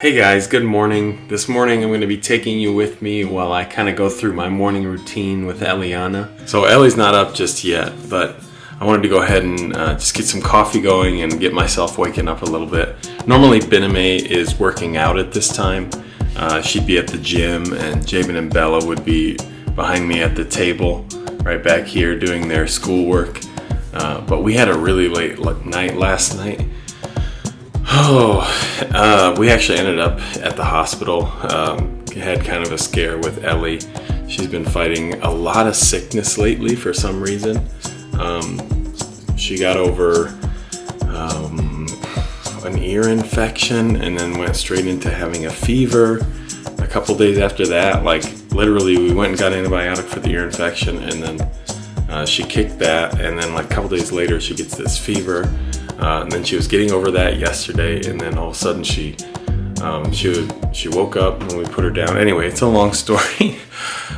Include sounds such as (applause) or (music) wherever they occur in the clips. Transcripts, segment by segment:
Hey guys, good morning. This morning I'm going to be taking you with me while I kind of go through my morning routine with Eliana. So Ellie's not up just yet, but I wanted to go ahead and uh, just get some coffee going and get myself waking up a little bit. Normally Bename is working out at this time. Uh, she'd be at the gym and Jabin and Bella would be behind me at the table right back here doing their schoolwork. Uh, but we had a really late night last night Oh, uh, we actually ended up at the hospital. Um, had kind of a scare with Ellie. She's been fighting a lot of sickness lately for some reason. Um, she got over um, an ear infection and then went straight into having a fever. A couple days after that, like literally, we went and got antibiotic for the ear infection, and then uh, she kicked that, and then like a couple days later, she gets this fever. Uh, and then she was getting over that yesterday, and then all of a sudden she um, she she woke up when we put her down. Anyway, it's a long (laughs) story,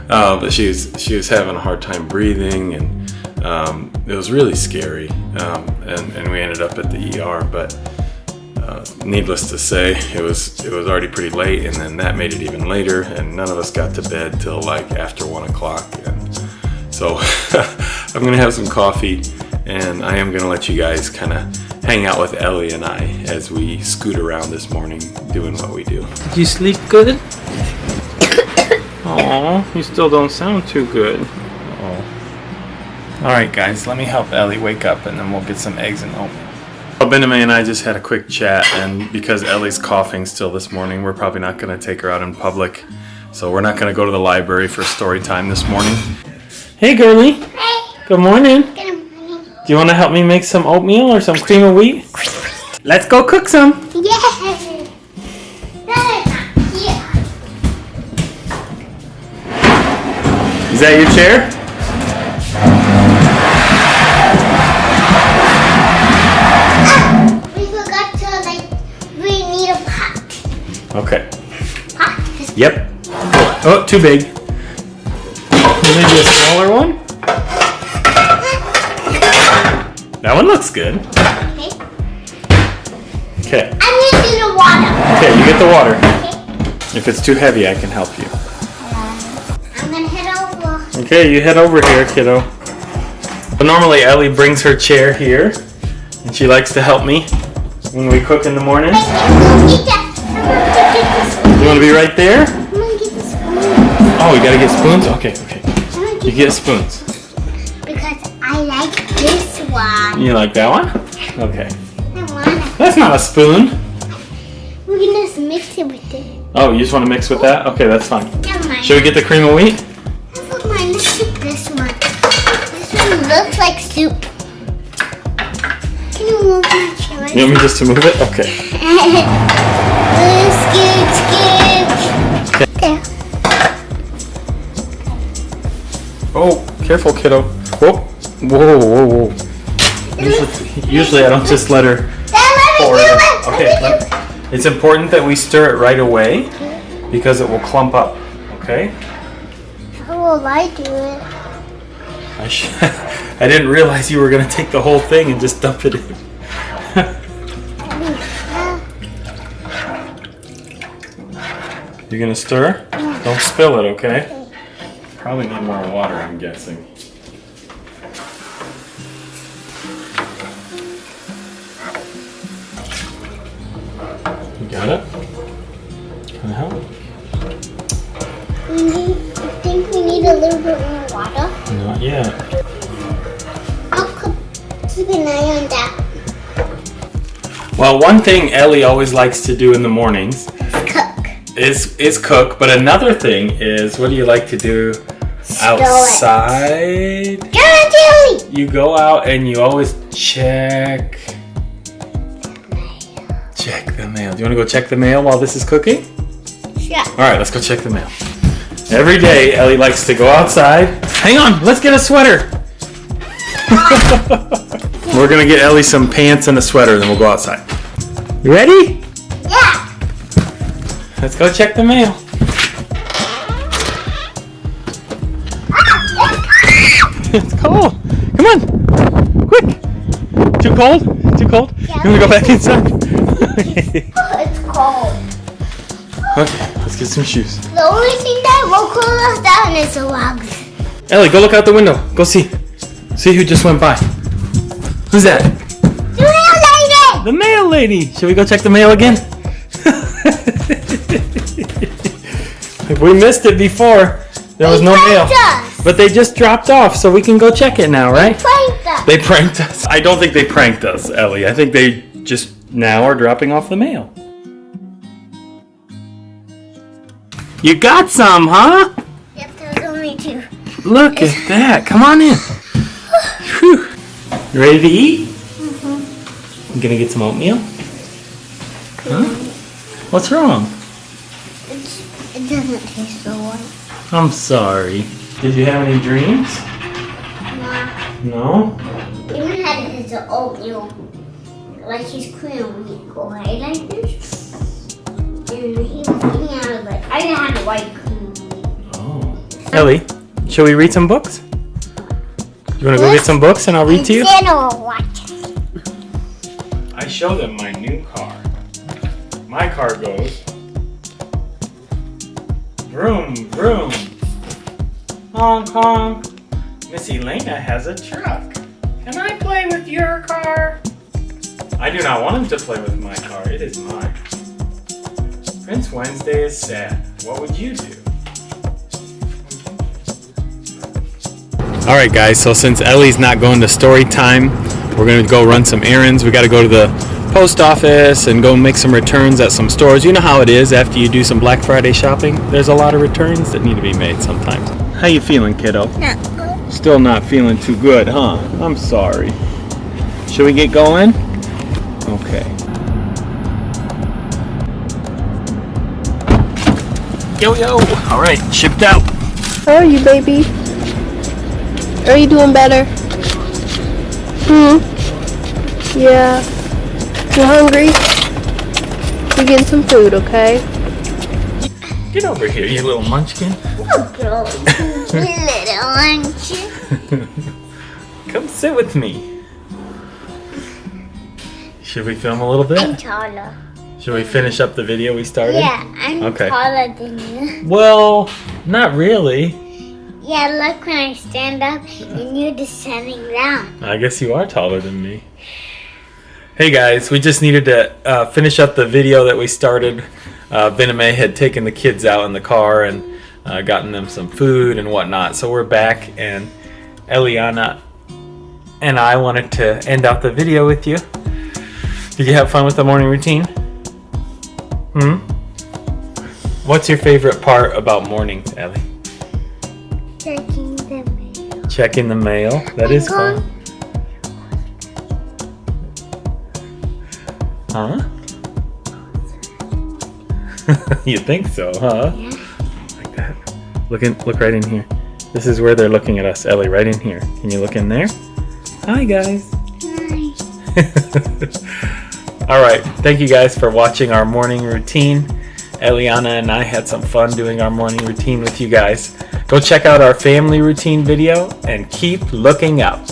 uh, but she was she was having a hard time breathing, and um, it was really scary. Um, and, and we ended up at the ER, but uh, needless to say, it was it was already pretty late, and then that made it even later, and none of us got to bed till like after one o'clock. And so (laughs) I'm gonna have some coffee, and I am gonna let you guys kind of hang out with Ellie and I as we scoot around this morning doing what we do. Did you sleep good? Oh, you still don't sound too good. Oh. Alright guys, let me help Ellie wake up and then we'll get some eggs and oatmeal. Well, Benjamin and I just had a quick chat and because Ellie's coughing still this morning, we're probably not going to take her out in public. So we're not going to go to the library for story time this morning. Hey girlie. Hey. Good morning. Good morning. Do you want to help me make some oatmeal or some cream of wheat? Let's go cook some. Yeah. Is that your chair? Ah, we forgot to like. We need a pot. Okay. Pot. Yep. Oh, too big. Maybe a smaller one looks good. Okay. Okay. I'm gonna do the water. Okay, you get the water. Okay. If it's too heavy, I can help you. Um, I'm gonna head over. Okay, you head over here, kiddo. But normally Ellie brings her chair here, and she likes to help me when we cook in the morning. Wait, I'm gonna get that. I'm gonna get the spoon. You want to be right there? I'm gonna get the spoon. Oh, we gotta get spoons? Okay, okay. You get spoons. One. You like that one? Okay. That's not a spoon. We're gonna just mix it with it. Oh, you just want to mix with that? Okay, that's fine. Should we get the cream of wheat? Let's this one. This one looks like soup. Can you move my chair? You want me just to move it? Okay. (laughs) skip, skip. There. Oh, careful, kiddo. Whoa, whoa, whoa, whoa. Usually, usually I don't just let her Then let me pour it. it. Okay, Let me do let- it's important that we stir it right away because it will clump up. Okay. How will I do it? I, sh- (laughs) I didn't realize you were gonna take the whole thing and just dump it in. (laughs) You're gonna stir? Don't spill it, okay? Probably need more water, I'm guessing. Got it? Can I help? We need, I think we need a little bit more water. Not yet. I'll keep an eye on that. Well, one thing Ellie always likes to do in the mornings Cook. is is cook, but another thing is what do you like to do outside? Go Jelly. You go out and you always check check the mail. Do you want to go check the mail while this is cooking? Yeah. All right, let's go check the mail. Every day, Ellie likes to go outside. Hang on, let's get a sweater. (laughs) We're gonna get Ellie some pants and a sweater, then we'll go outside. You ready? Yeah. Let's go check the mail. (laughs) It's cold. Come on. Quick. Too cold? Too cold? You want to go back inside? It's cold. Okay, let's get some shoes. The only thing that will cool us down is the logs. Ellie, go look out the window. Go see. See who just went by. Who's that? The mail lady! The mail lady. Should we go check the mail again? (laughs) we missed it before. There was They no mail. us. But they just dropped off, so we can go check it now, right? They Pranked us. They pranked us. I don't think they pranked us, Ellie. I think they just now are dropping off the mail. You got some, huh? Yep, there was only two. Look at (laughs) that. Come on in. Whew. You ready to eat? Mm-hmm. You gonna get some oatmeal? Huh? What's wrong? It's, it doesn't taste so white. I'm sorry. Did you have any dreams? No. No? Even had his oatmeal, like his cream wheat go right like this. And he was eating out of it. I didn't have the white cream wheat. Oh. Ellie, shall we read some books? You wanna go get some books and I'll read to you? I'll. I show them my new car. My car goes. Vroom, vroom. Honk, honk. Miss Elena has a truck. Can I play with your car? I do not want him to play with my car. It is mine. Prince Wednesday is sad. What would you do? All right, guys. So since Ellie's not going to story time, we're gonna go run some errands. We got to go to the post office and go make some returns at some stores. You know how it is after you do some Black Friday shopping. There's a lot of returns that need to be made sometimes. How you feeling, kiddo? Not good. Still not feeling too good, huh? I'm sorry. Should we get going? Okay. Yo yo! All right, shipped out. How are you, baby? Are you doing better? Hmm? Yeah. You hungry? You getting some food, okay? Get over here, you little munchkin. Oh, girl. little lunch. (laughs) Come sit with me. Should we film a little bit? I'm taller. Should we finish up the video we started? Yeah, I'm Okay. taller than you. Well, not really. Yeah, look when I stand up and you're just sitting down. I guess you are taller than me. Hey guys, we just needed to uh, finish up the video that we started. Uh, Ben and May had taken the kids out in the car and uh, gotten them some food and whatnot. So we're back, and Eliana and I wanted to end out the video with you. Did you have fun with the morning routine? Hmm? What's your favorite part about mornings, Ellie? Checking the mail. Checking the mail. That is fun. Huh? (laughs) you think so, huh? Yeah. Like that. Look in, look right in here. This is where they're looking at us, Ellie, right in here. Can you look in there? Hi guys. Nice. (laughs) All right. Thank you guys for watching our morning routine. Eliana and I had some fun doing our morning routine with you guys. Go check out our family routine video and keep looking up.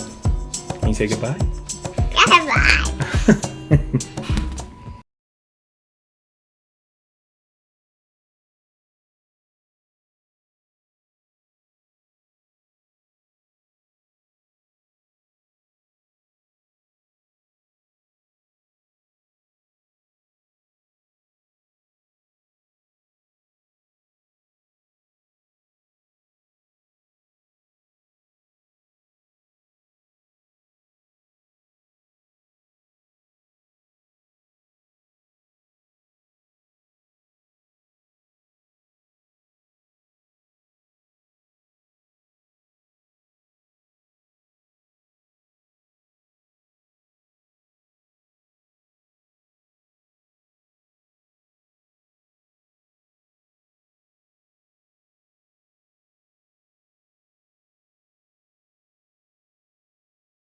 Can you say goodbye? Goodbye. (laughs)